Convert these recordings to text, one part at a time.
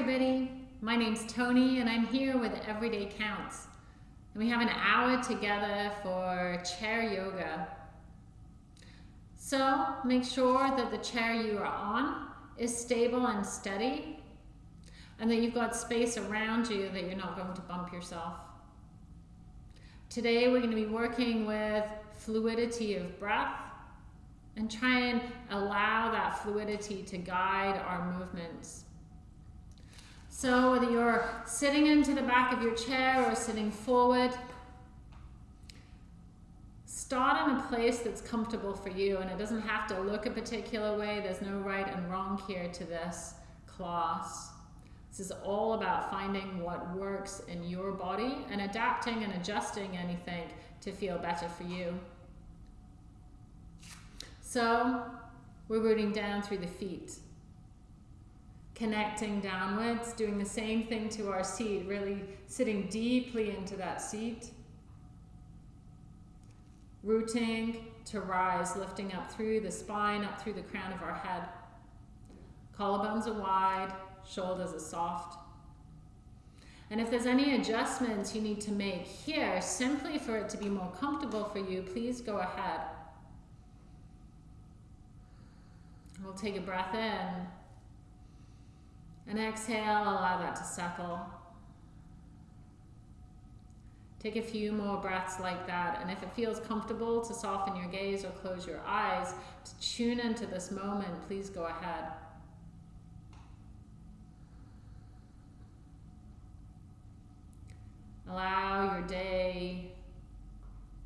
everybody. My name's Tony and I'm here with Everyday Counts. And we have an hour together for chair yoga. So make sure that the chair you are on is stable and steady and that you've got space around you that you're not going to bump yourself. Today we're going to be working with fluidity of breath and try and allow that fluidity to guide our movements. So whether you're sitting into the back of your chair or sitting forward, start in a place that's comfortable for you and it doesn't have to look a particular way. There's no right and wrong here to this class. This is all about finding what works in your body and adapting and adjusting anything to feel better for you. So we're rooting down through the feet connecting downwards, doing the same thing to our seat, really sitting deeply into that seat. Rooting to rise, lifting up through the spine, up through the crown of our head. Collarbones are wide, shoulders are soft. And if there's any adjustments you need to make here, simply for it to be more comfortable for you, please go ahead. We'll take a breath in. And exhale, allow that to settle. Take a few more breaths like that. And if it feels comfortable to soften your gaze or close your eyes, to tune into this moment, please go ahead. Allow your day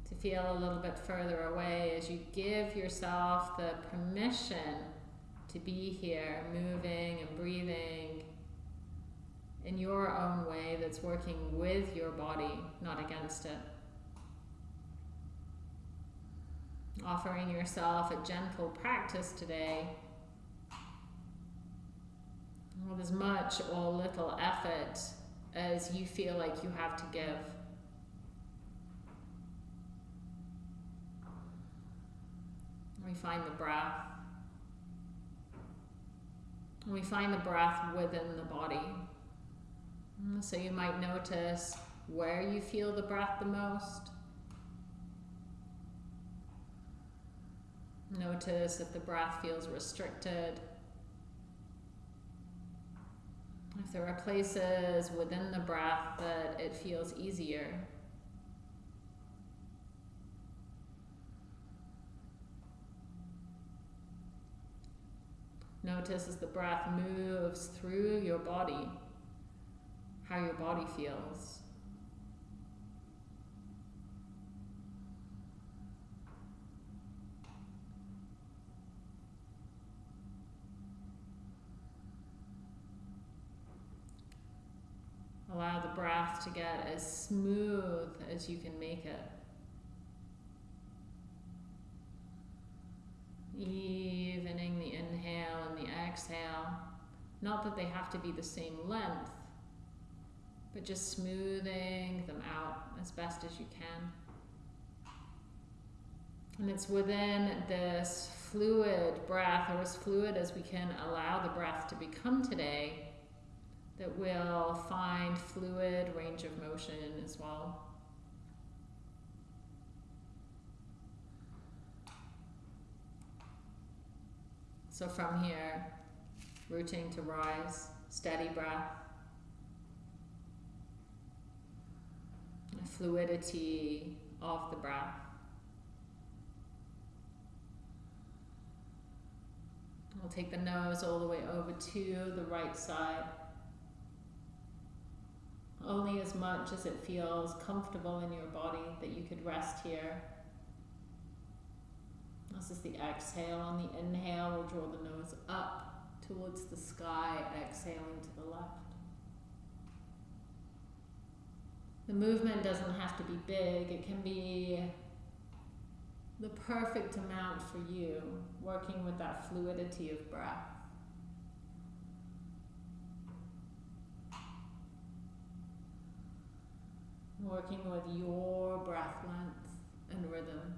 to feel a little bit further away as you give yourself the permission to be here, moving and breathing in your own way that's working with your body, not against it. Offering yourself a gentle practice today with as much or little effort as you feel like you have to give. We find the breath. We find the breath within the body. So you might notice where you feel the breath the most. Notice if the breath feels restricted. If there are places within the breath that it feels easier. Notice as the breath moves through your body, how your body feels. Allow the breath to get as smooth as you can make it. Evening the inhale and the exhale. Not that they have to be the same length, but just smoothing them out as best as you can. And it's within this fluid breath, or as fluid as we can allow the breath to become today, that we'll find fluid range of motion as well. So from here, rooting to rise, steady breath. Fluidity of the breath. We'll take the nose all the way over to the right side. Only as much as it feels comfortable in your body that you could rest here. This is the exhale. On the inhale, we'll draw the nose up towards the sky, exhaling to the left. The movement doesn't have to be big. It can be the perfect amount for you, working with that fluidity of breath. Working with your breath length and rhythm.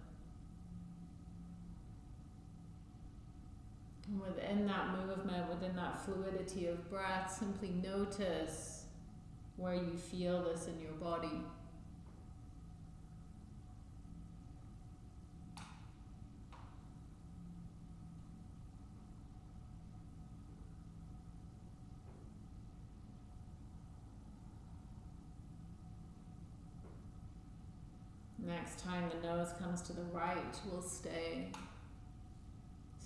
Within that movement, within that fluidity of breath, simply notice where you feel this in your body. Next time the nose comes to the right, we'll stay.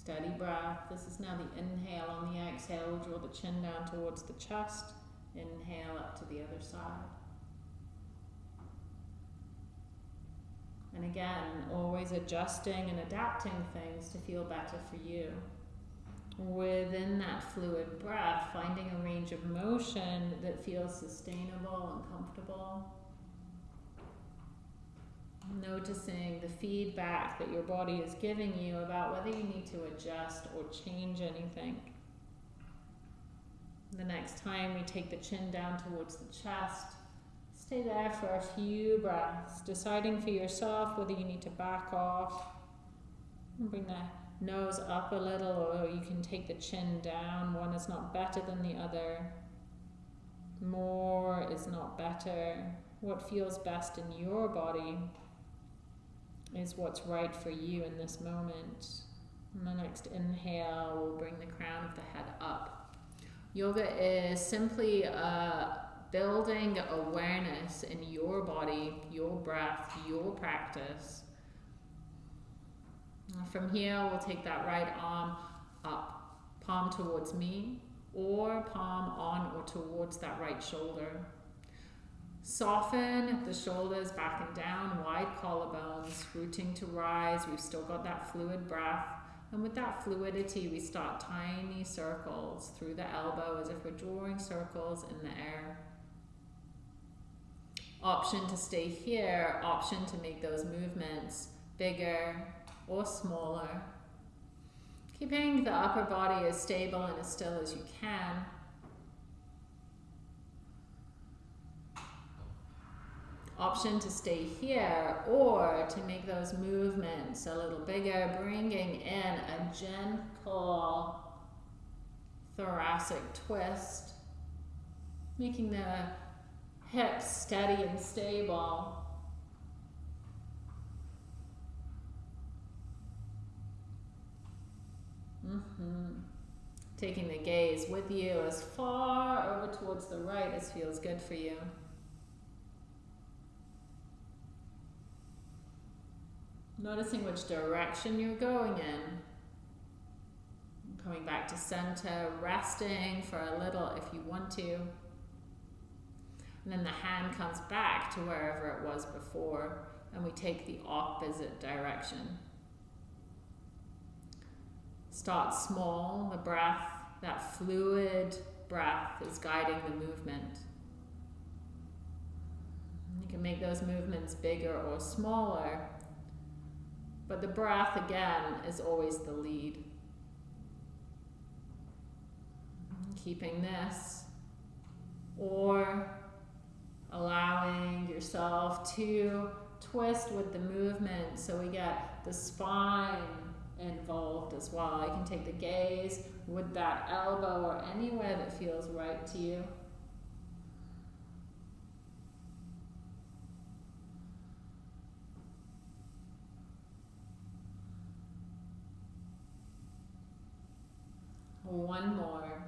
Steady breath. This is now the inhale. On the exhale, draw the chin down towards the chest. Inhale up to the other side. And again, always adjusting and adapting things to feel better for you. Within that fluid breath, finding a range of motion that feels sustainable and comfortable noticing the feedback that your body is giving you about whether you need to adjust or change anything. The next time we take the chin down towards the chest, stay there for a few breaths, deciding for yourself whether you need to back off and bring the nose up a little or you can take the chin down. One is not better than the other. More is not better. What feels best in your body is what's right for you in this moment. And the next inhale will bring the crown of the head up. Yoga is simply uh, building awareness in your body, your breath, your practice. From here, we'll take that right arm up, palm towards me, or palm on or towards that right shoulder. Soften the shoulders back and down, wide collarbones, rooting to rise. We've still got that fluid breath. And with that fluidity, we start tiny circles through the elbow as if we're drawing circles in the air. Option to stay here, option to make those movements bigger or smaller. Keeping the upper body as stable and as still as you can. Option to stay here or to make those movements a little bigger, bringing in a gentle thoracic twist, making the hips steady and stable. Mm-hmm. Taking the gaze with you as far over towards the right as feels good for you. Noticing which direction you're going in. Coming back to center, resting for a little if you want to. And then the hand comes back to wherever it was before, and we take the opposite direction. Start small, the breath, that fluid breath is guiding the movement. You can make those movements bigger or smaller but the breath, again, is always the lead. Keeping this, or allowing yourself to twist with the movement so we get the spine involved as well. You can take the gaze with that elbow or anywhere that feels right to you. One more.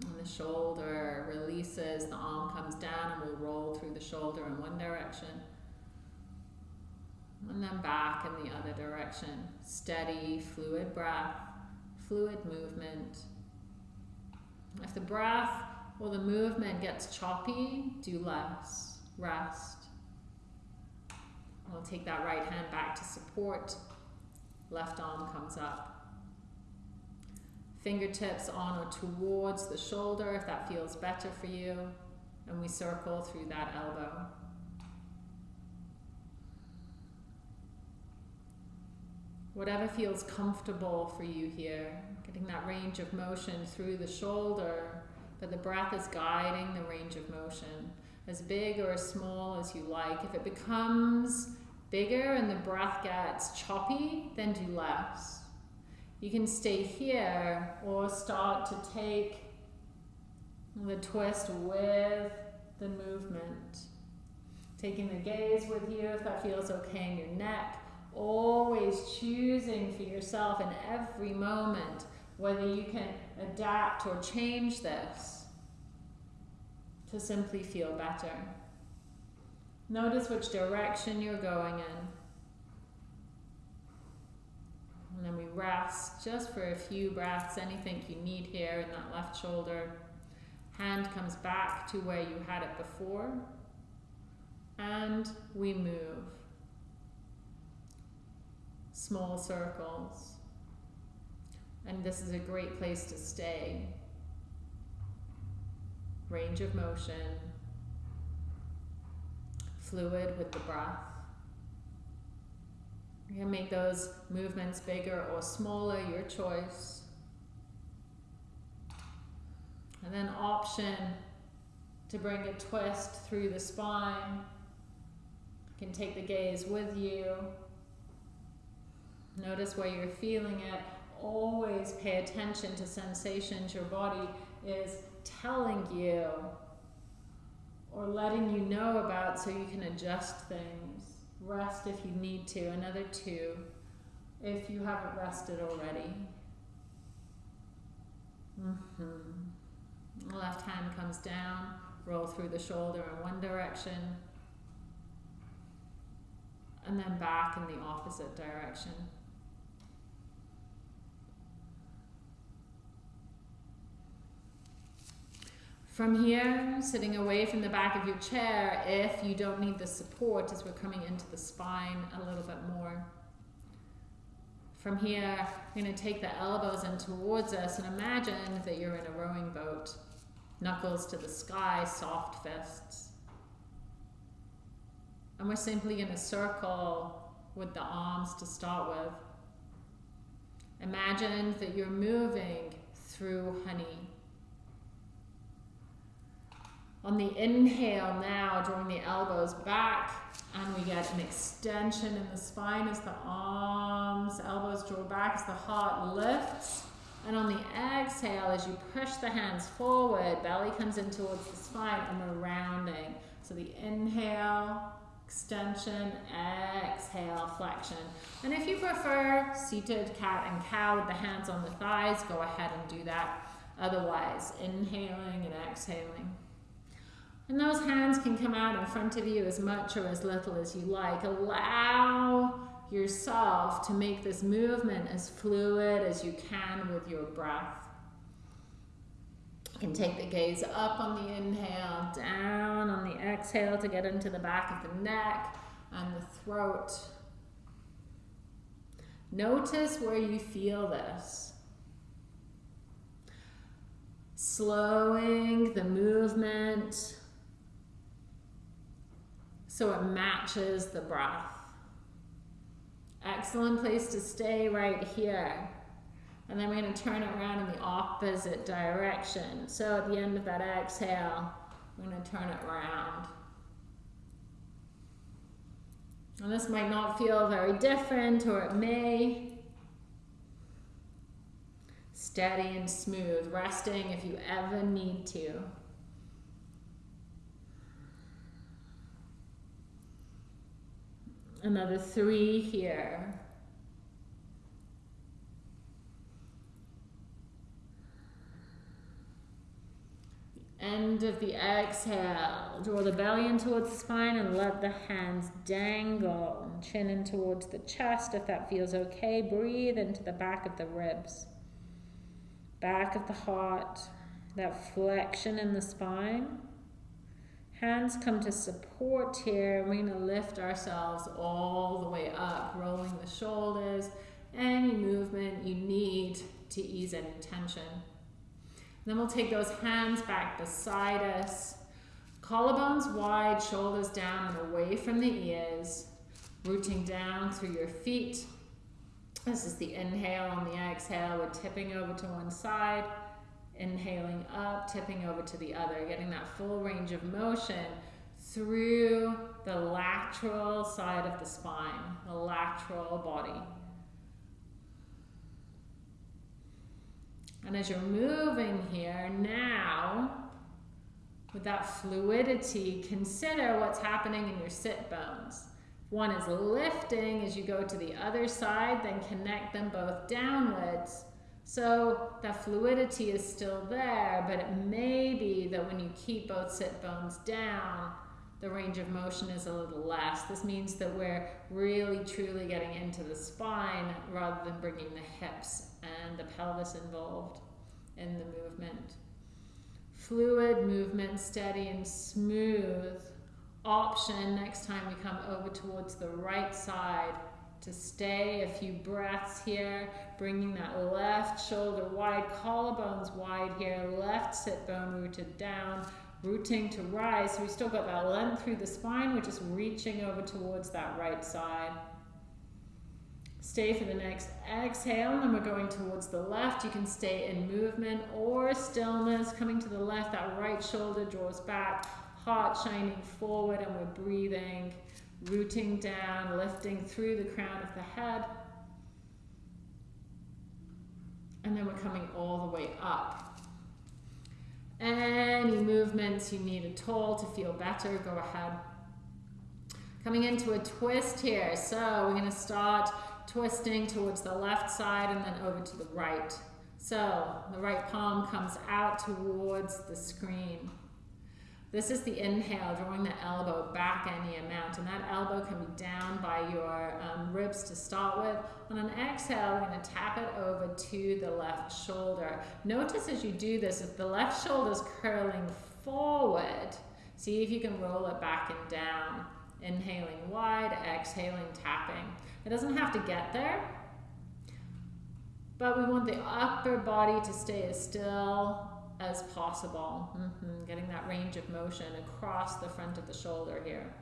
And the shoulder releases, the arm comes down and we'll roll through the shoulder in one direction. And then back in the other direction. Steady, fluid breath, fluid movement. If the breath or the movement gets choppy, do less. Rest. We'll take that right hand back to support Left arm comes up. Fingertips on or towards the shoulder if that feels better for you. And we circle through that elbow. Whatever feels comfortable for you here. Getting that range of motion through the shoulder, but the breath is guiding the range of motion. As big or as small as you like. If it becomes bigger and the breath gets choppy, then do less. You can stay here or start to take the twist with the movement. Taking the gaze with you if that feels okay in your neck. Always choosing for yourself in every moment whether you can adapt or change this to simply feel better. Notice which direction you're going in. And then we rest just for a few breaths, anything you need here in that left shoulder. Hand comes back to where you had it before. And we move. Small circles. And this is a great place to stay. Range of motion. Fluid with the breath. You can make those movements bigger or smaller, your choice. And then option to bring a twist through the spine. You can take the gaze with you. Notice where you're feeling it. Always pay attention to sensations your body is telling you or letting you know about so you can adjust things. Rest if you need to. Another two if you haven't rested already. Mm -hmm. Left hand comes down, roll through the shoulder in one direction, and then back in the opposite direction. From here, sitting away from the back of your chair, if you don't need the support as we're coming into the spine a little bit more. From here, we're going to take the elbows in towards us and imagine that you're in a rowing boat. Knuckles to the sky, soft fists. And we're simply going to circle with the arms to start with. Imagine that you're moving through honey on the inhale now, drawing the elbows back, and we get an extension in the spine as the arms, elbows draw back as the heart lifts. And on the exhale, as you push the hands forward, belly comes in towards the spine, and we're rounding. So the inhale, extension, exhale, flexion. And if you prefer seated cat and cow with the hands on the thighs, go ahead and do that. Otherwise, inhaling and exhaling. And those hands can come out in front of you as much or as little as you like. Allow yourself to make this movement as fluid as you can with your breath. You can take the gaze up on the inhale, down on the exhale to get into the back of the neck and the throat. Notice where you feel this. Slowing the movement so it matches the breath. Excellent place to stay right here. And then we're going to turn it around in the opposite direction. So at the end of that exhale, we're going to turn it around. And this might not feel very different, or it may. Steady and smooth, resting if you ever need to. Another three here. End of the exhale. Draw the belly in towards the spine and let the hands dangle. Chin in towards the chest if that feels okay. Breathe into the back of the ribs. Back of the heart. That flexion in the spine. Hands come to support here. We're going to lift ourselves all the way up, rolling the shoulders. Any movement you need to ease any tension. Then we'll take those hands back beside us. Collarbones wide, shoulders down and away from the ears. Rooting down through your feet. This is the inhale on the exhale. We're tipping over to one side Inhaling up, tipping over to the other, getting that full range of motion through the lateral side of the spine, the lateral body. And as you're moving here now, with that fluidity, consider what's happening in your sit bones. One is lifting as you go to the other side, then connect them both downwards. So that fluidity is still there, but it may be that when you keep both sit bones down, the range of motion is a little less. This means that we're really truly getting into the spine rather than bringing the hips and the pelvis involved in the movement. Fluid movement, steady and smooth. Option next time we come over towards the right side to stay a few breaths here, bringing that left shoulder wide, collarbones wide here, left sit bone rooted down, rooting to rise. So we still got that length through the spine. We're just reaching over towards that right side. Stay for the next exhale, and then we're going towards the left. You can stay in movement or stillness, coming to the left. That right shoulder draws back, heart shining forward, and we're breathing, rooting down, lifting through the crown of the head. And then we're coming all the way up. Any movements you need at all to feel better, go ahead. Coming into a twist here. So we're going to start twisting towards the left side and then over to the right. So the right palm comes out towards the screen. This is the inhale, drawing the elbow back any amount, and that elbow can be down by your um, ribs to start with. On an exhale, we're to tap it over to the left shoulder. Notice as you do this, if the left shoulder is curling forward, see if you can roll it back and down. Inhaling wide, exhaling, tapping. It doesn't have to get there, but we want the upper body to stay as still as possible. Mm-hmm. Getting that range of motion across the front of the shoulder here.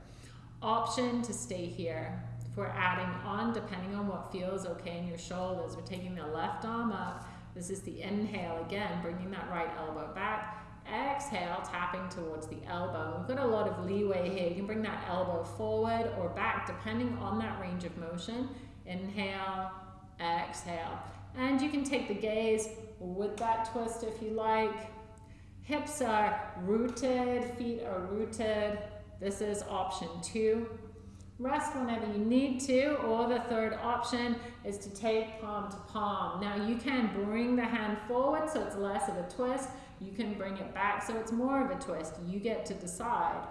Option to stay here. If we're adding on, depending on what feels okay in your shoulders, we're taking the left arm up. This is the inhale again, bringing that right elbow back. Exhale, tapping towards the elbow. We've got a lot of leeway here. You can bring that elbow forward or back, depending on that range of motion. Inhale, exhale. And you can take the gaze with that twist if you like. Hips are rooted, feet are rooted. This is option two. Rest whenever you need to, or the third option is to take palm to palm. Now you can bring the hand forward so it's less of a twist. You can bring it back so it's more of a twist. You get to decide.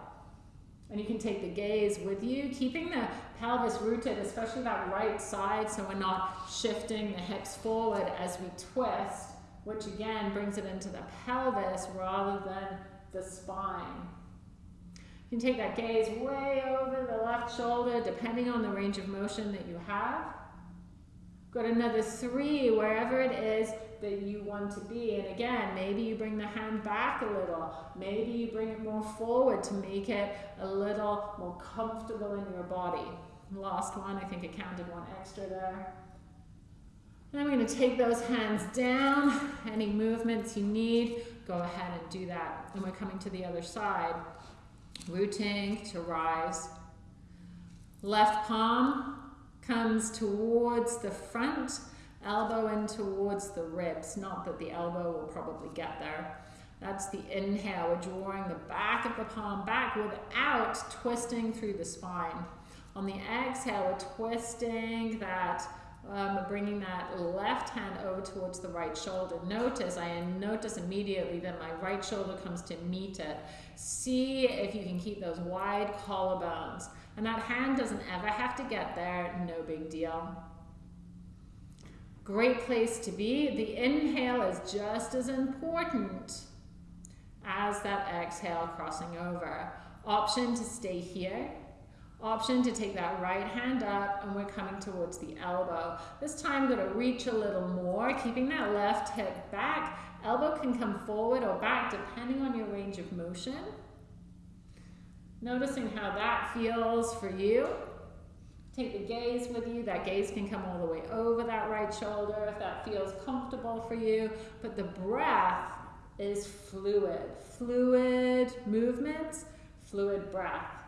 And you can take the gaze with you, keeping the pelvis rooted, especially that right side, so we're not shifting the hips forward as we twist which again brings it into the pelvis rather than the spine. You can take that gaze way over the left shoulder, depending on the range of motion that you have. Got another three wherever it is that you want to be. And again, maybe you bring the hand back a little. Maybe you bring it more forward to make it a little more comfortable in your body. Last one, I think it counted one extra there. Then we're going to take those hands down. Any movements you need, go ahead and do that. And we're coming to the other side. Rooting to rise. Left palm comes towards the front, elbow in towards the ribs. Not that the elbow will probably get there. That's the inhale. We're drawing the back of the palm back without twisting through the spine. On the exhale, we're twisting that um, bringing that left hand over towards the right shoulder. Notice, I notice immediately that my right shoulder comes to meet it. See if you can keep those wide collarbones. And that hand doesn't ever have to get there, no big deal. Great place to be. The inhale is just as important as that exhale crossing over. Option to stay here option to take that right hand up and we're coming towards the elbow. This time we're going to reach a little more, keeping that left hip back. Elbow can come forward or back depending on your range of motion. Noticing how that feels for you. Take the gaze with you. That gaze can come all the way over that right shoulder if that feels comfortable for you. But the breath is fluid. Fluid movements fluid breath.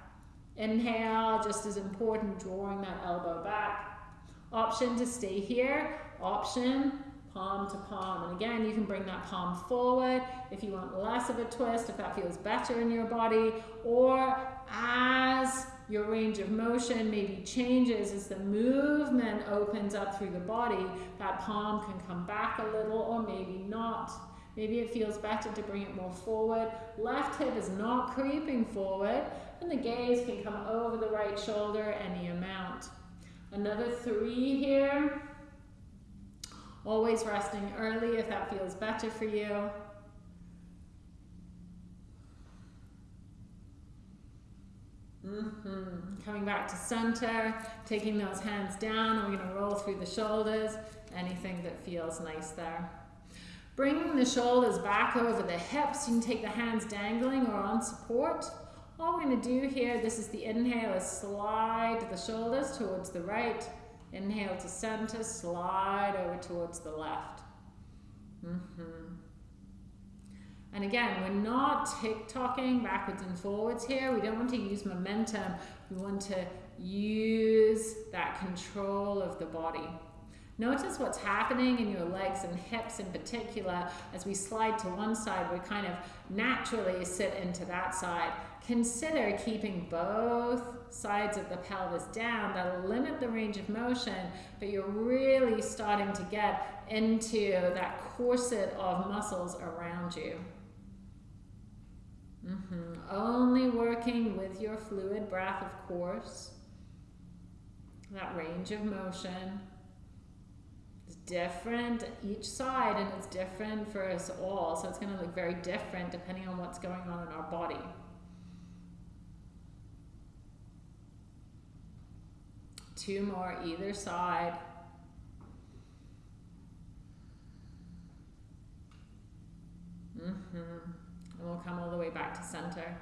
Inhale, just as important, drawing that elbow back. Option to stay here. Option, palm to palm. And again, you can bring that palm forward if you want less of a twist, if that feels better in your body, or as your range of motion maybe changes as the movement opens up through the body, that palm can come back a little or maybe not. Maybe it feels better to bring it more forward. Left hip is not creeping forward, and the gaze can come over the right shoulder any amount. Another three here. Always resting early if that feels better for you. Mm-hmm. Coming back to center, taking those hands down, we're going to roll through the shoulders. Anything that feels nice there. Bringing the shoulders back over the hips. You can take the hands dangling or on support. All we're going to do here, this is the inhale, is slide the shoulders towards the right. Inhale to center, slide over towards the left. Mm -hmm. And again, we're not tick-tocking backwards and forwards here. We don't want to use momentum. We want to use that control of the body. Notice what's happening in your legs and hips in particular. As we slide to one side, we kind of naturally sit into that side. Consider keeping both sides of the pelvis down. That'll limit the range of motion, but you're really starting to get into that corset of muscles around you. Mm -hmm. Only working with your fluid breath, of course. That range of motion different each side and it's different for us all. So it's going to look very different depending on what's going on in our body. Two more either side. Mm-hmm. And we'll come all the way back to center.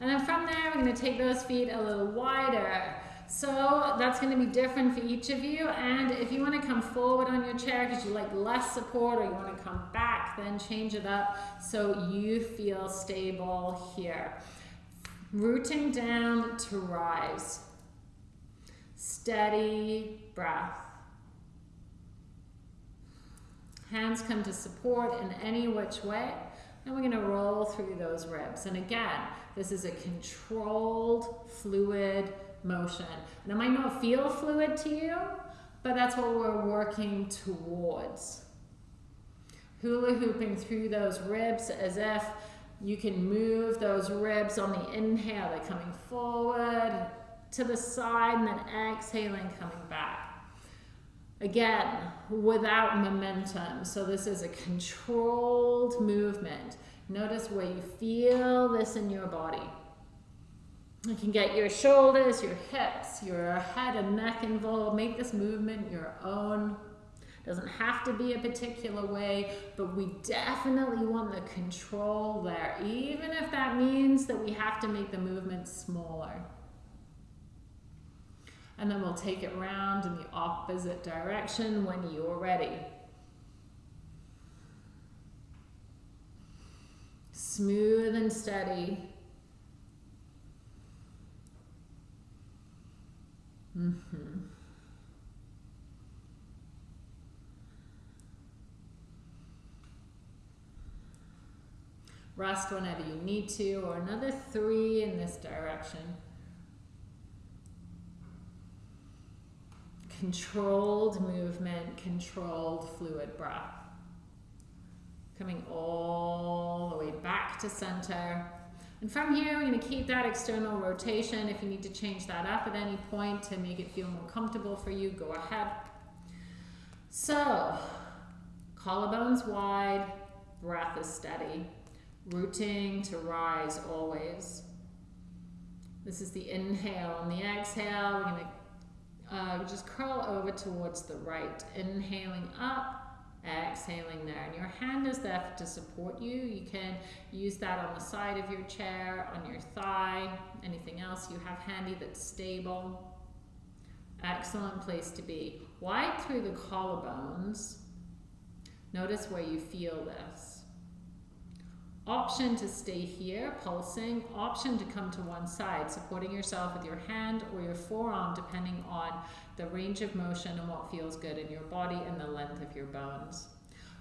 And then from there, we're going to take those feet a little wider. So that's going to be different for each of you. And if you want to come forward on your chair because you like less support or you want to come back, then change it up so you feel stable here. Rooting down to rise. Steady breath. Hands come to support in any which way. And we're going to roll through those ribs. And again, this is a controlled, fluid motion. And it might not feel fluid to you, but that's what we're working towards. Hula hooping through those ribs as if you can move those ribs on the inhale, they're coming forward to the side and then exhaling, coming back. Again, without momentum. So this is a controlled movement. Notice where you feel this in your body. You can get your shoulders, your hips, your head and neck involved. Make this movement your own. Doesn't have to be a particular way, but we definitely want the control there, even if that means that we have to make the movement smaller. And then we'll take it round in the opposite direction when you're ready. Smooth and steady. Mm -hmm. Rest whenever you need to, or another three in this direction. Controlled movement, controlled fluid breath. Coming all the way back to center. And from here, we're going to keep that external rotation. If you need to change that up at any point to make it feel more comfortable for you, go ahead. So, collarbones wide, breath is steady. Rooting to rise always. This is the inhale. and the exhale, we're going to uh, just curl over towards the right. Inhaling up, exhaling there. And your hand is there to support you. You can use that on the side of your chair on your thigh anything else you have handy that's stable. Excellent place to be. Wide through the collarbones. Notice where you feel this Option to stay here, pulsing. Option to come to one side, supporting yourself with your hand or your forearm, depending on the range of motion and what feels good in your body and the length of your bones.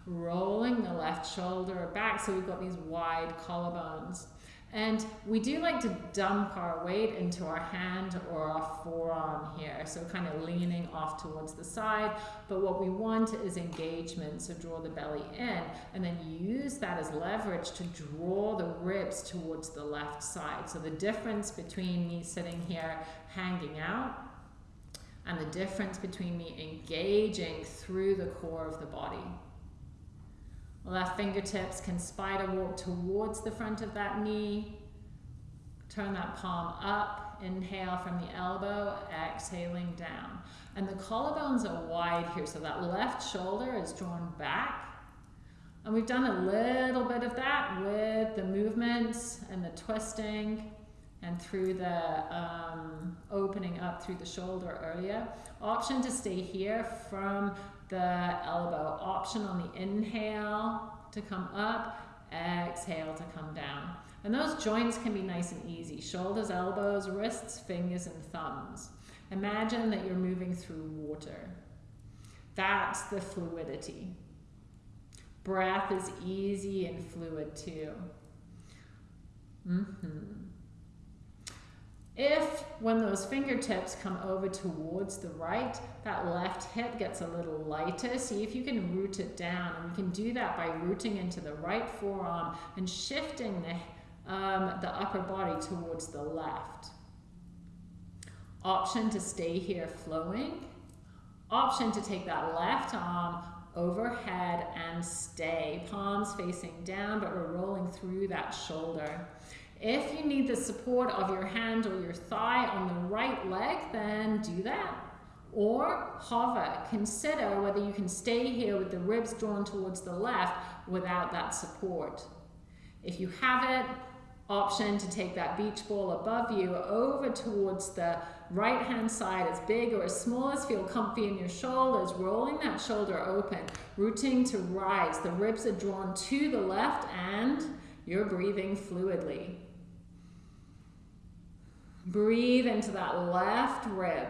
Rolling the left shoulder back, so we've got these wide collarbones. And we do like to dump our weight into our hand or our forearm here. So kind of leaning off towards the side. But what we want is engagement. So draw the belly in and then use that as leverage to draw the ribs towards the left side. So the difference between me sitting here hanging out and the difference between me engaging through the core of the body. Left fingertips can spider walk towards the front of that knee. Turn that palm up. Inhale from the elbow, exhaling down. And the collarbones are wide here, so that left shoulder is drawn back. And we've done a little bit of that with the movements and the twisting and through the um, opening up through the shoulder earlier. Option to stay here from the elbow. Option on the inhale to come up, exhale to come down. And those joints can be nice and easy. Shoulders, elbows, wrists, fingers, and thumbs. Imagine that you're moving through water. That's the fluidity. Breath is easy and fluid too. Mm-hmm. If, when those fingertips come over towards the right, that left hip gets a little lighter, see if you can root it down. And we can do that by rooting into the right forearm and shifting the, um, the upper body towards the left. Option to stay here flowing. Option to take that left arm overhead and stay. Palms facing down, but we're rolling through that shoulder. If you need the support of your hand or your thigh on the right leg, then do that. Or hover. Consider whether you can stay here with the ribs drawn towards the left without that support. If you have it, option to take that beach ball above you over towards the right hand side as big or as small as feel comfy in your shoulders, rolling that shoulder open, rooting to rise. The ribs are drawn to the left and you're breathing fluidly. Breathe into that left rib,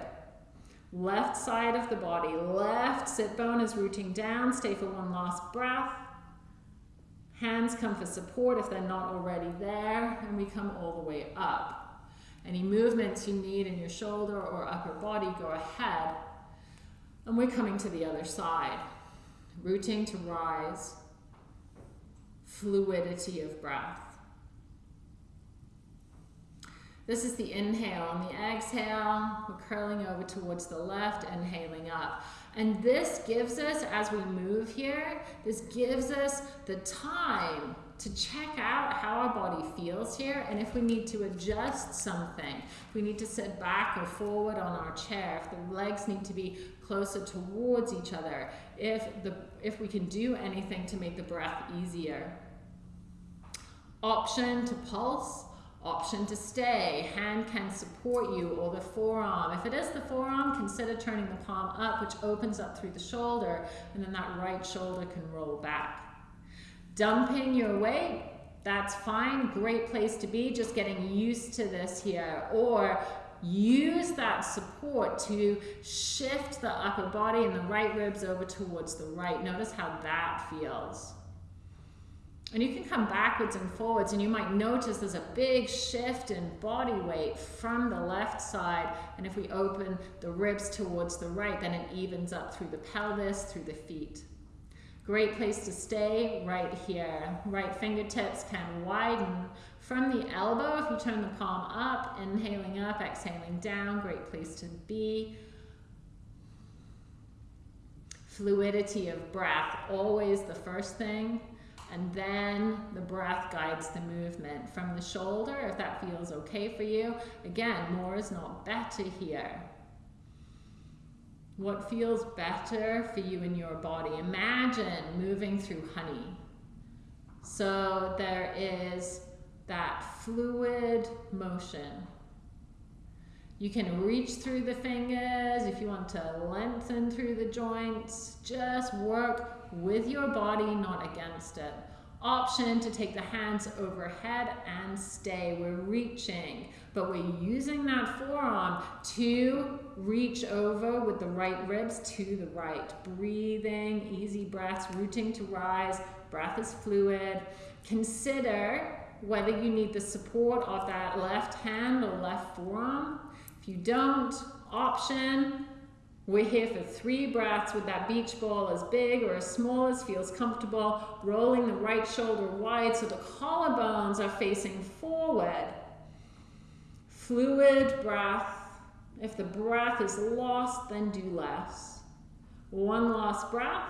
left side of the body. Left sit bone is rooting down. Stay for one last breath. Hands come for support if they're not already there, and we come all the way up. Any movements you need in your shoulder or upper body, go ahead. And we're coming to the other side. Rooting to rise. Fluidity of breath. This is the inhale. On the exhale, we're curling over towards the left, inhaling up. And this gives us, as we move here, this gives us the time to check out how our body feels here and if we need to adjust something. If we need to sit back or forward on our chair, if the legs need to be closer towards each other, if, the, if we can do anything to make the breath easier. Option to pulse Option to stay, hand can support you or the forearm. If it is the forearm, consider turning the palm up, which opens up through the shoulder, and then that right shoulder can roll back. Dumping your weight, that's fine, great place to be, just getting used to this here. Or use that support to shift the upper body and the right ribs over towards the right. Notice how that feels. And you can come backwards and forwards and you might notice there's a big shift in body weight from the left side. And if we open the ribs towards the right, then it evens up through the pelvis, through the feet. Great place to stay right here. Right fingertips can widen from the elbow. If you turn the palm up, inhaling up, exhaling down, great place to be. Fluidity of breath, always the first thing. And then the breath guides the movement from the shoulder, if that feels okay for you. Again, more is not better here. What feels better for you in your body? Imagine moving through honey. So there is that fluid motion. You can reach through the fingers if you want to lengthen through the joints. Just work with your body, not against it. Option to take the hands overhead and stay. We're reaching, but we're using that forearm to reach over with the right ribs to the right. Breathing, easy breaths, rooting to rise. Breath is fluid. Consider whether you need the support of that left hand or left forearm. If you don't, option we're here for three breaths with that beach ball as big or as small as feels comfortable, rolling the right shoulder wide so the collarbones are facing forward. Fluid breath. If the breath is lost, then do less. One last breath.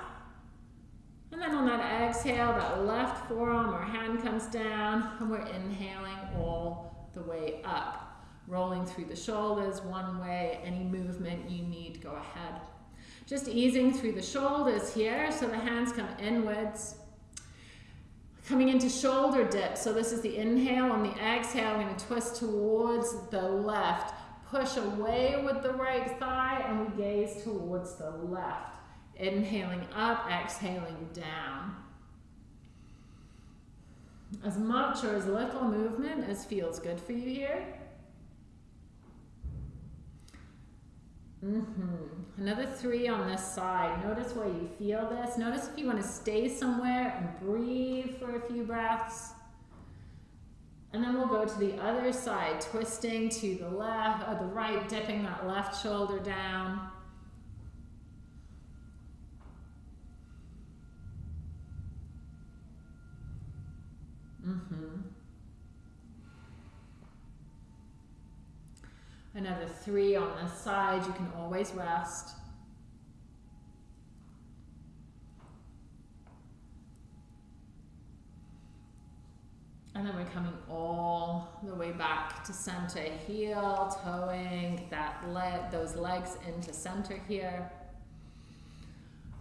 And then on that exhale, that left forearm or hand comes down, and we're inhaling all the way up rolling through the shoulders one way, any movement you need, go ahead. Just easing through the shoulders here, so the hands come inwards. Coming into shoulder dip, so this is the inhale. On the exhale, I'm going to twist towards the left. Push away with the right thigh, and we gaze towards the left. Inhaling up, exhaling down. As much or as little movement as feels good for you here. Mm -hmm. Another three on this side. Notice where you feel this. Notice if you want to stay somewhere and breathe for a few breaths. And then we'll go to the other side, twisting to the left or the right, dipping that left shoulder down. Mm-hmm. Another three on the side. You can always rest. And then we're coming all the way back to center, heel, toeing that leg, those legs into center here.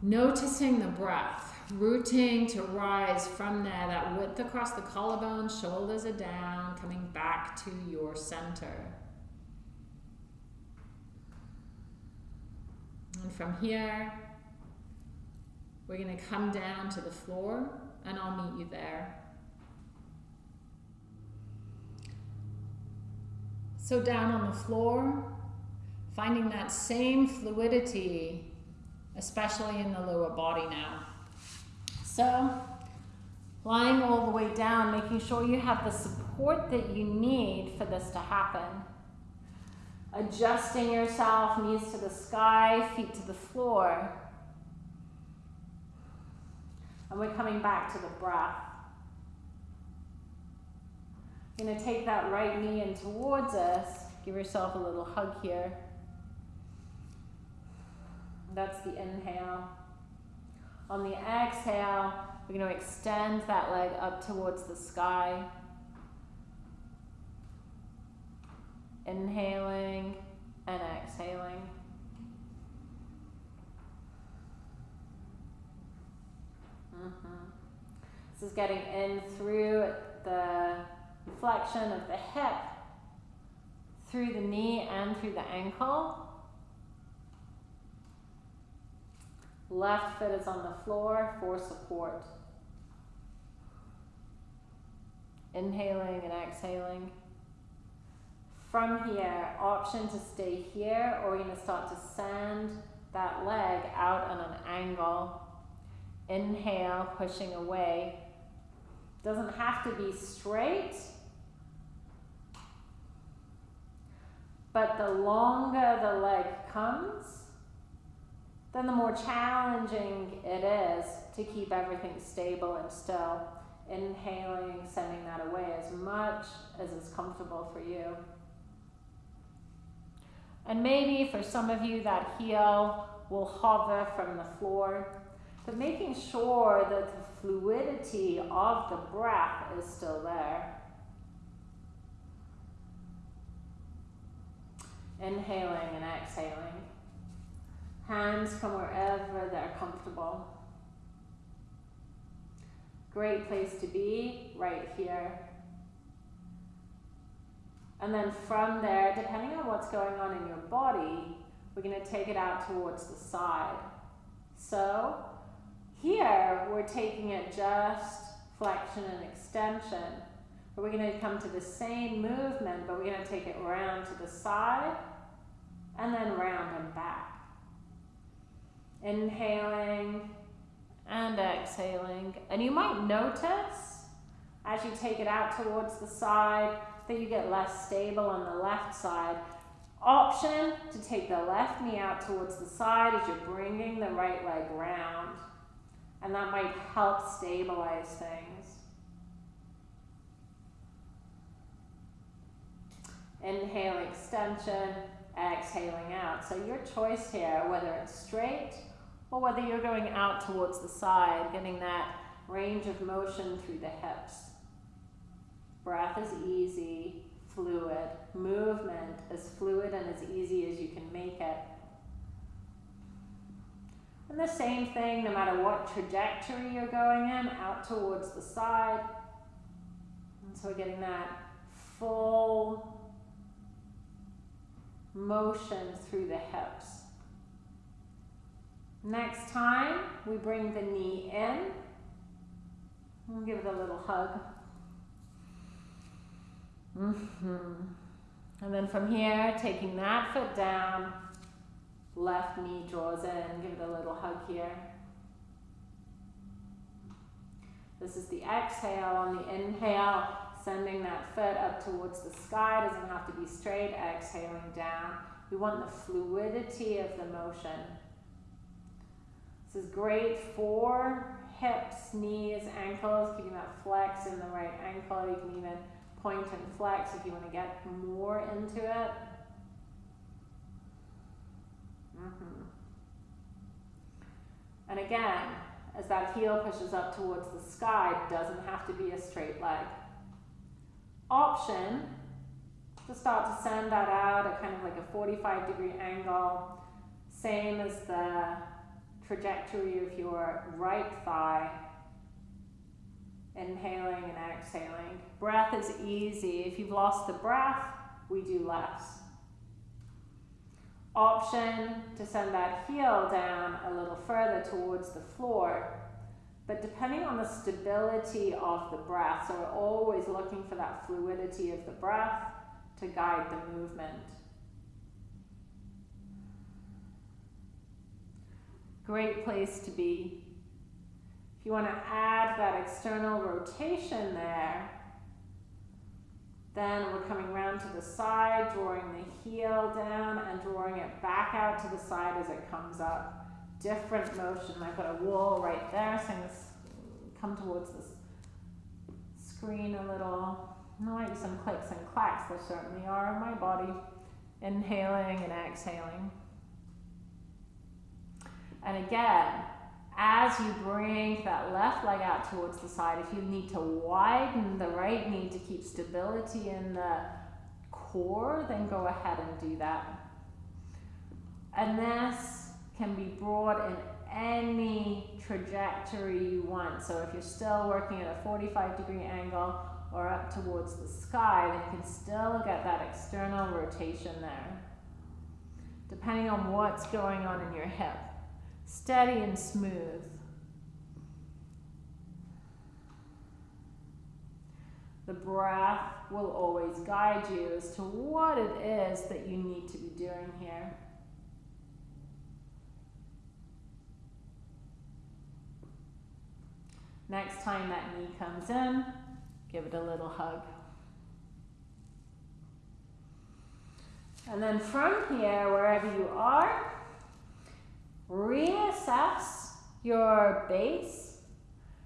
Noticing the breath, rooting to rise from there, that width across the collarbone, shoulders are down, coming back to your center. And from here, we're going to come down to the floor and I'll meet you there. So down on the floor, finding that same fluidity, especially in the lower body now. So lying all the way down, making sure you have the support that you need for this to happen adjusting yourself, knees to the sky, feet to the floor. And we're coming back to the breath. You're going to take that right knee in towards us. Give yourself a little hug here. That's the inhale. On the exhale, we're going to extend that leg up towards the sky. Inhaling and exhaling. Mm -hmm. This is getting in through the flexion of the hip, through the knee and through the ankle. Left foot is on the floor for support. Inhaling and exhaling. From here, option to stay here, or you're to start to send that leg out on an angle. Inhale, pushing away. Doesn't have to be straight, but the longer the leg comes, then the more challenging it is to keep everything stable and still. Inhaling, sending that away as much as is comfortable for you. And maybe for some of you, that heel will hover from the floor, but making sure that the fluidity of the breath is still there. Inhaling and exhaling. Hands come wherever they're comfortable. Great place to be, right here. And then from there, depending on what's going on in your body, we're going to take it out towards the side. So here, we're taking it just flexion and extension. But we're going to come to the same movement, but we're going to take it round to the side and then round and back. Inhaling and exhaling. And you might notice as you take it out towards the side that you get less stable on the left side. Option to take the left knee out towards the side as you're bringing the right leg round. And that might help stabilize things. Inhale, extension, exhaling out. So your choice here, whether it's straight or whether you're going out towards the side, getting that range of motion through the hips. Breath is easy, fluid. Movement as fluid and as easy as you can make it. And the same thing, no matter what trajectory you're going in, out towards the side. And so we're getting that full motion through the hips. Next time, we bring the knee in. We'll give it a little hug. Mm -hmm. And then from here, taking that foot down, left knee draws in, give it a little hug here. This is the exhale. On the inhale, sending that foot up towards the sky, doesn't have to be straight, exhaling down. We want the fluidity of the motion. This is great for hips, knees, ankles, keeping that flex in the right ankle. You can even point and flex if you want to get more into it. Mm -hmm. And again, as that heel pushes up towards the sky, doesn't have to be a straight leg. Option to start to send that out at kind of like a 45 degree angle, same as the trajectory of your right thigh inhaling and exhaling. Breath is easy. If you've lost the breath, we do less. Option to send that heel down a little further towards the floor. But depending on the stability of the breath, so we're always looking for that fluidity of the breath to guide the movement. Great place to be you want to add that external rotation there, then we're coming around to the side, drawing the heel down and drawing it back out to the side as it comes up. Different motion. I've got a wall right there, so I'm going to come towards this screen a little. Be some clicks and clacks, there certainly are in my body. Inhaling and exhaling. And again, as you bring that left leg out towards the side, if you need to widen the right knee to keep stability in the core, then go ahead and do that. And this can be brought in any trajectory you want. So if you're still working at a 45 degree angle or up towards the sky, then you can still get that external rotation there, depending on what's going on in your hip steady and smooth. The breath will always guide you as to what it is that you need to be doing here. Next time that knee comes in, give it a little hug. And then from here, wherever you are, reassess your base.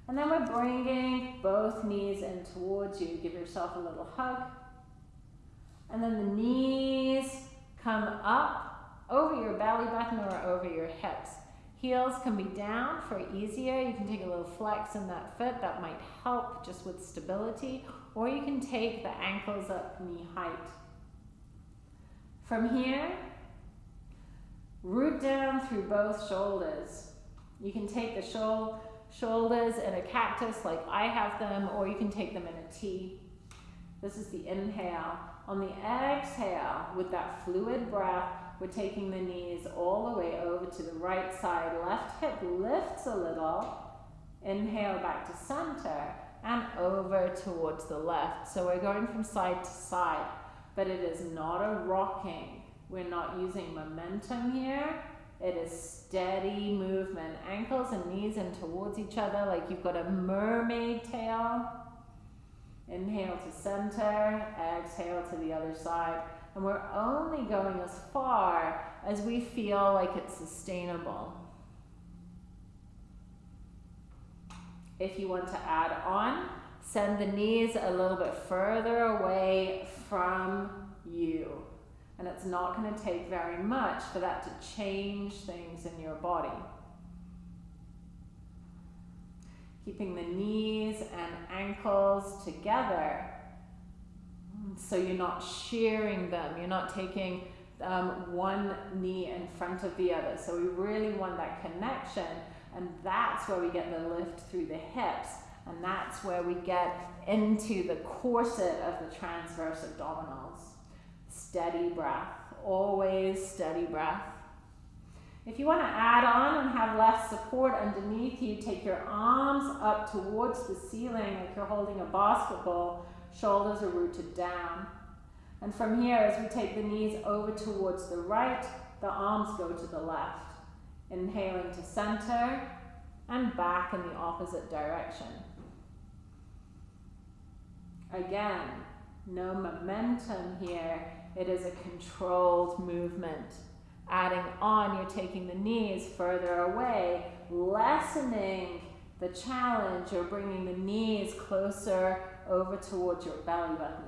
And then we're bringing both knees in towards you. Give yourself a little hug. And then the knees come up over your belly button or over your hips. Heels can be down for easier. You can take a little flex in that foot. That might help just with stability. Or you can take the ankles up knee height. From here, Root down through both shoulders. You can take the shou shoulders in a cactus like I have them, or you can take them in a T. This is the inhale. On the exhale, with that fluid breath, we're taking the knees all the way over to the right side. Left hip lifts a little, Inhale back to center and over towards the left. So we're going from side to side, but it is not a rocking. We're not using momentum here. It is steady movement. Ankles and knees in towards each other like you've got a mermaid tail. Inhale to center, exhale to the other side. And we're only going as far as we feel like it's sustainable. If you want to add on, send the knees a little bit further away from you. And it's not going to take very much for that to change things in your body. Keeping the knees and ankles together so you're not shearing them. You're not taking um, one knee in front of the other. So we really want that connection and that's where we get the lift through the hips. And that's where we get into the corset of the transverse abdominals. Steady breath, always steady breath. If you want to add on and have less support underneath you, take your arms up towards the ceiling like you're holding a basketball. Shoulders are rooted down. And from here, as we take the knees over towards the right, the arms go to the left. Inhaling to center and back in the opposite direction. Again, no momentum here. It is a controlled movement. Adding on, you're taking the knees further away, lessening the challenge You're bringing the knees closer over towards your belly button.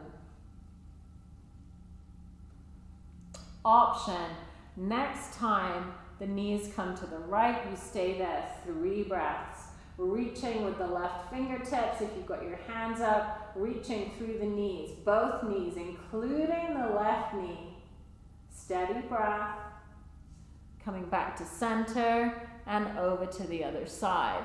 Option, next time the knees come to the right. You stay there three breaths. Reaching with the left fingertips. If you've got your hands up, reaching through the knees, both knees, including the left knee. Steady breath. Coming back to center and over to the other side.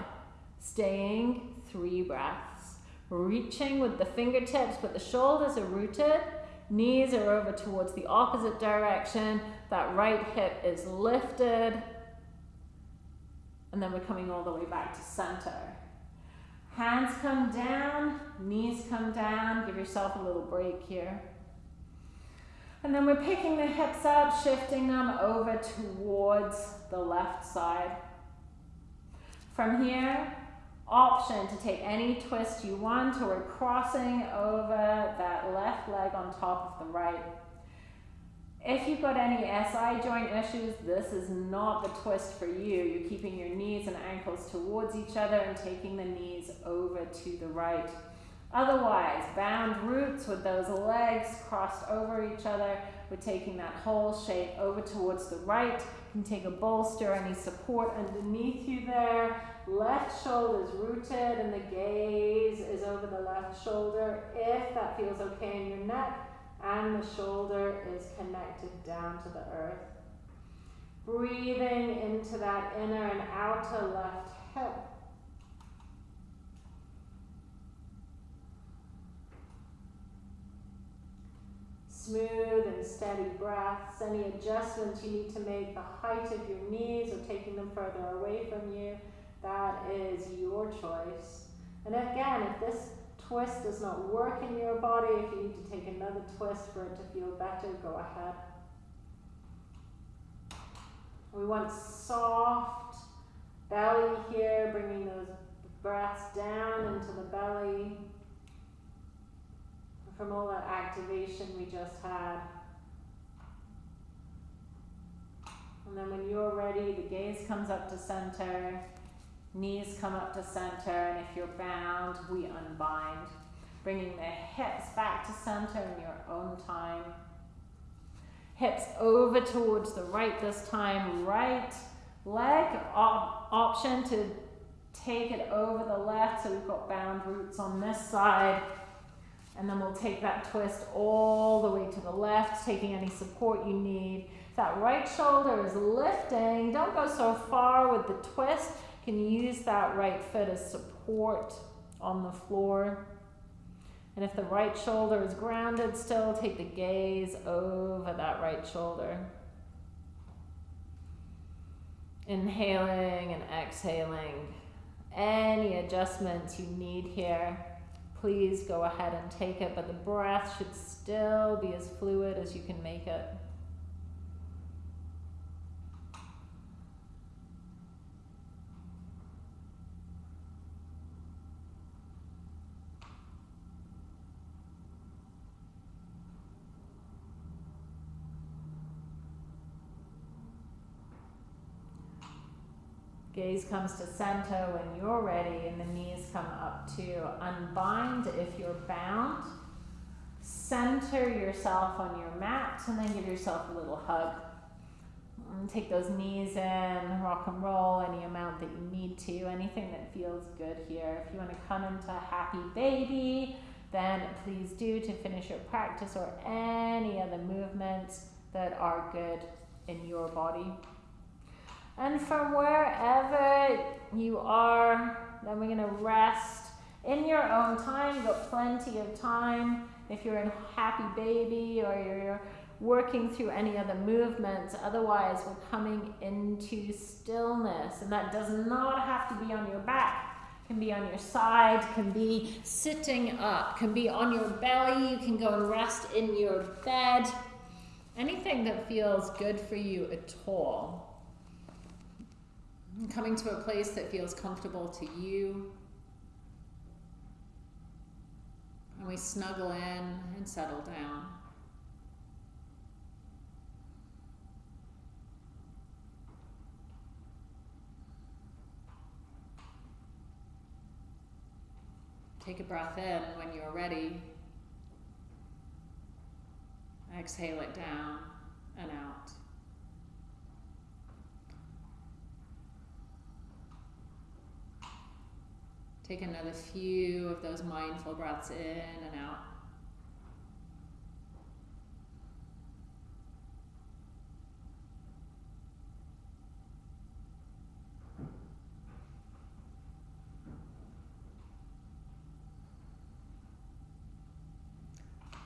Staying three breaths. Reaching with the fingertips, but the shoulders are rooted. Knees are over towards the opposite direction. That right hip is lifted. And then we're coming all the way back to center. Hands come down, knees come down. Give yourself a little break here. And then we're picking the hips up, shifting them over towards the left side. From here, option to take any twist you want, or we're crossing over that left leg on top of the right. If you've got any SI joint issues, this is not the twist for you. You're keeping your knees and ankles towards each other and taking the knees over to the right. Otherwise, bound roots with those legs crossed over each other, we're taking that whole shape over towards the right. You can take a bolster, any support underneath you there. Left shoulder is rooted and the gaze is over the left shoulder. If that feels okay in your neck, and the shoulder is connected down to the earth. Breathing into that inner and outer left hip. Smooth and steady breaths. Any adjustments you need to make, the height of your knees or taking them further away from you, that is your choice. And again, if this twist does not work in your body, if you need to take another twist for it to feel better, go ahead. We want soft belly here, bringing those breaths down into the belly from all that activation we just had. And then when you're ready, the gaze comes up to center. Knees come up to center, and if you're bound, we unbind. Bringing the hips back to center in your own time. Hips over towards the right this time. Right leg op option to take it over the left. So we've got bound roots on this side. And then we'll take that twist all the way to the left, taking any support you need. That right shoulder is lifting. Don't go so far with the twist can use that right foot as support on the floor. And if the right shoulder is grounded still, take the gaze over that right shoulder. Inhaling and exhaling. any adjustments you need here, please go ahead and take it, but the breath should still be as fluid as you can make it. Gaze comes to center when you're ready and the knees come up to unbind if you're bound. Center yourself on your mat and then give yourself a little hug. And take those knees in, rock and roll any amount that you need to, anything that feels good here. If you want to come into happy baby, then please do to finish your practice or any other movements that are good in your body. And from wherever you are, then we're going to rest in your own time. You've got plenty of time. If you're in happy baby or you're working through any other movements, otherwise, we're coming into stillness. And that does not have to be on your back. Can be on your side, can be sitting up, can be on your belly. You can go and rest in your bed. Anything that feels good for you at all coming to a place that feels comfortable to you. And we snuggle in and settle down. Take a breath in when you're ready. Exhale it down and out. Take another few of those mindful breaths in and out.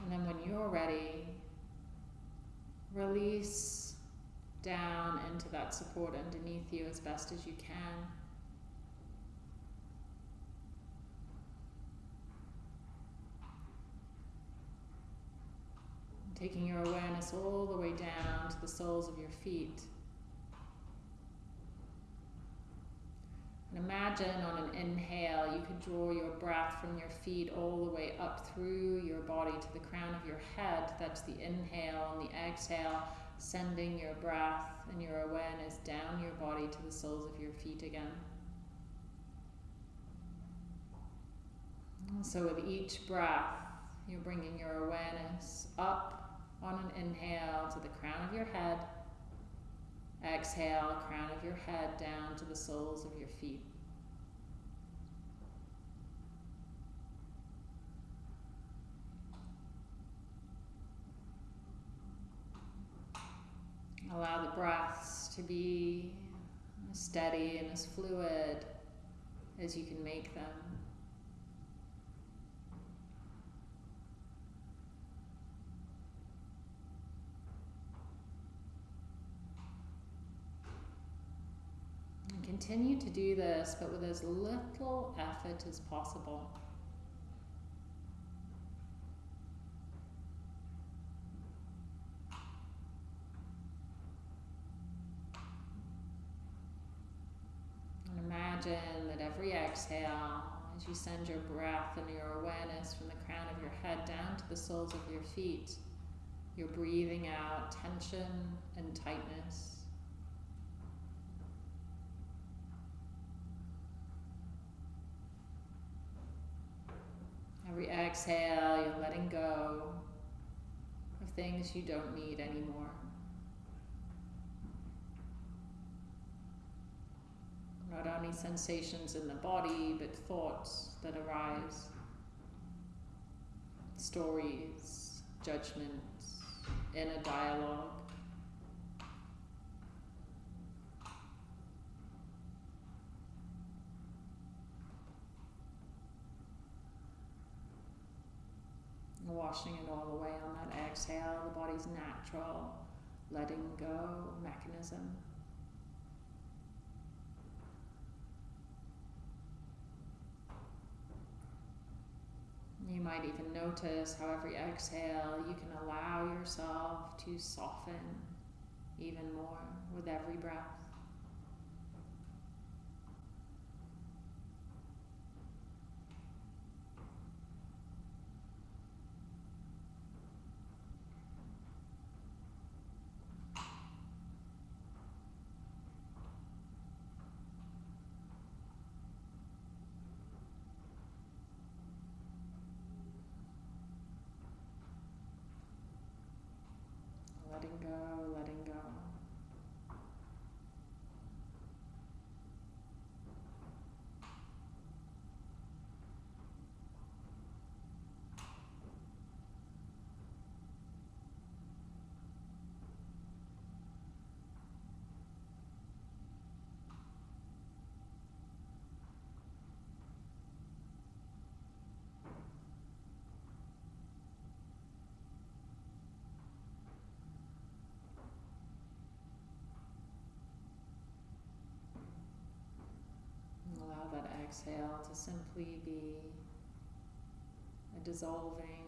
And then when you're ready, release down into that support underneath you as best as you can. Taking your awareness all the way down to the soles of your feet. And imagine on an inhale, you could draw your breath from your feet all the way up through your body to the crown of your head. That's the inhale. And the exhale, sending your breath and your awareness down your body to the soles of your feet again. So, with each breath, you're bringing your awareness up on an inhale to the crown of your head. Exhale, crown of your head down to the soles of your feet. Allow the breaths to be as steady and as fluid as you can make them. Continue to do this, but with as little effort as possible. Imagine that every exhale, as you send your breath and your awareness from the crown of your head down to the soles of your feet, you're breathing out tension and tightness. Every exhale, you're letting go of things you don't need anymore. Not only sensations in the body, but thoughts that arise, stories, judgments, inner dialogue. washing it all away on that exhale, the body's natural letting go mechanism. You might even notice how every exhale you can allow yourself to soften even more with every breath. Go, letting go. Allow that exhale to simply be a dissolving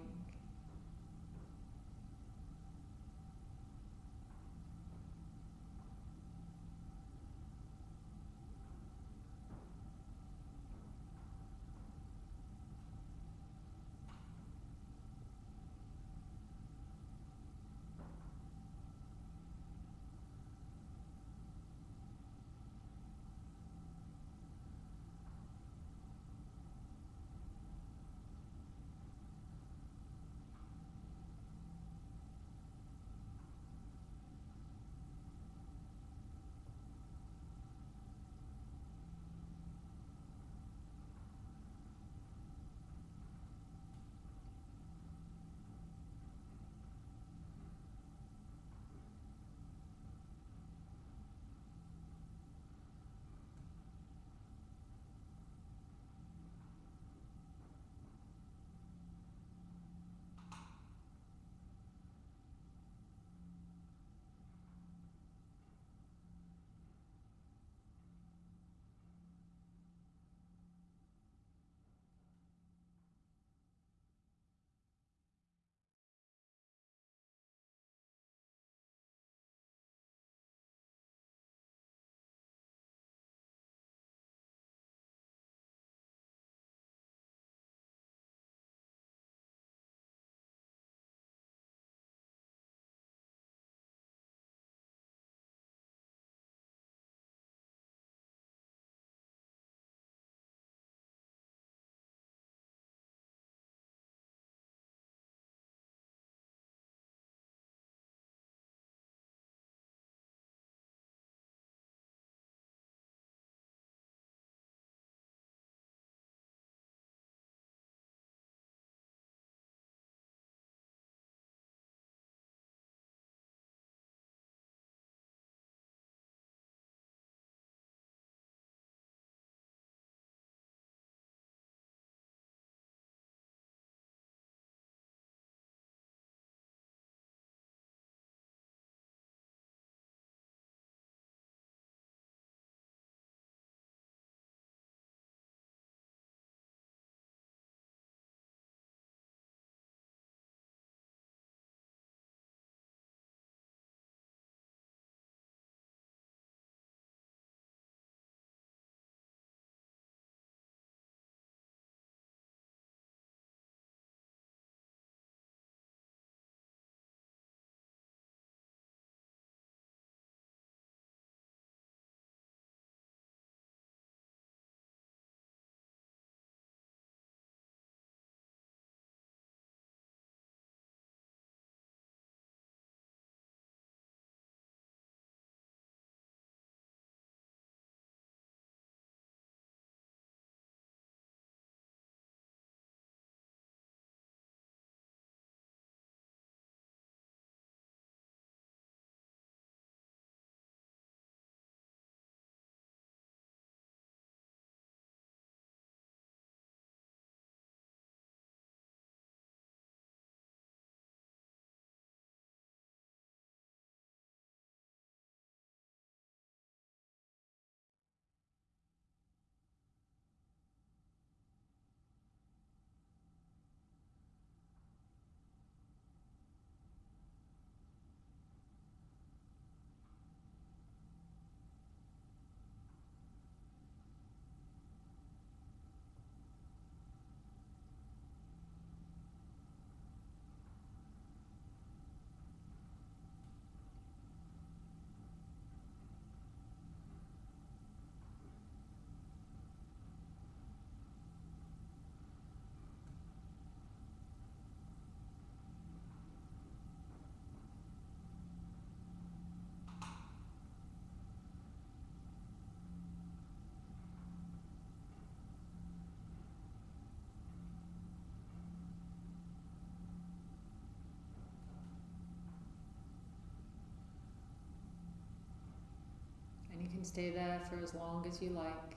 can stay there for as long as you like.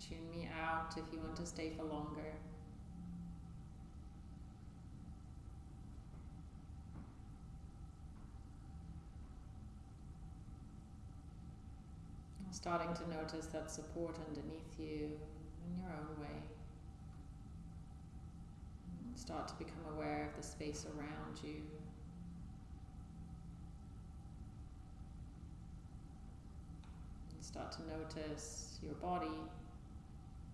Tune me out if you want to stay for longer. Starting to notice that support underneath you in your own way. Start to become aware of the space around you. And start to notice your body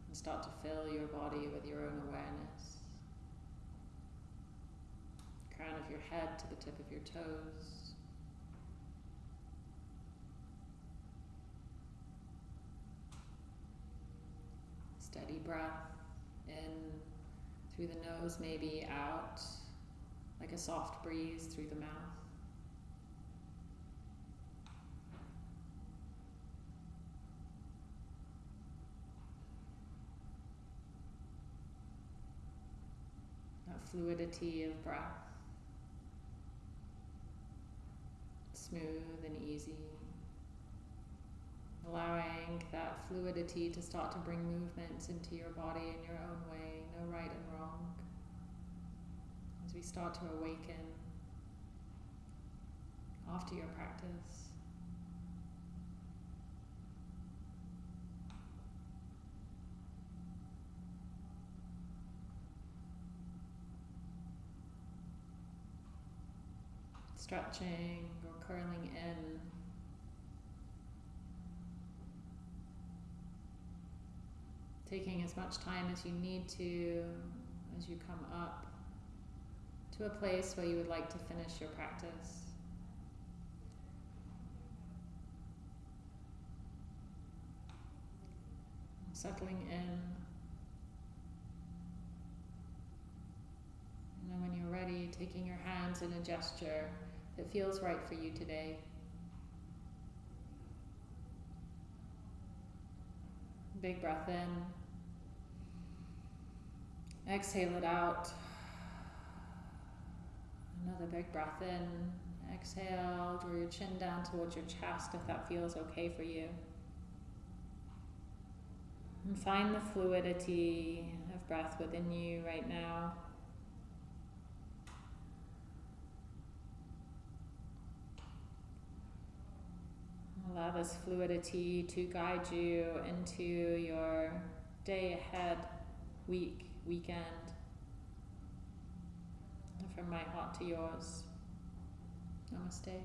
and start to fill your body with your own awareness. Crown of your head to the tip of your toes. Steady breath in through the nose, maybe out like a soft breeze through the mouth. That fluidity of breath, smooth and easy allowing that fluidity to start to bring movements into your body in your own way, no right and wrong. As we start to awaken after your practice. Stretching or curling in taking as much time as you need to as you come up to a place where you would like to finish your practice. Settling in. And then when you're ready, taking your hands in a gesture that feels right for you today. Big breath in. Exhale it out. Another big breath in. Exhale, draw your chin down towards your chest if that feels okay for you. And find the fluidity of breath within you right now. Allow this fluidity to guide you into your day ahead, week, weekend. from my heart to yours. Namaste.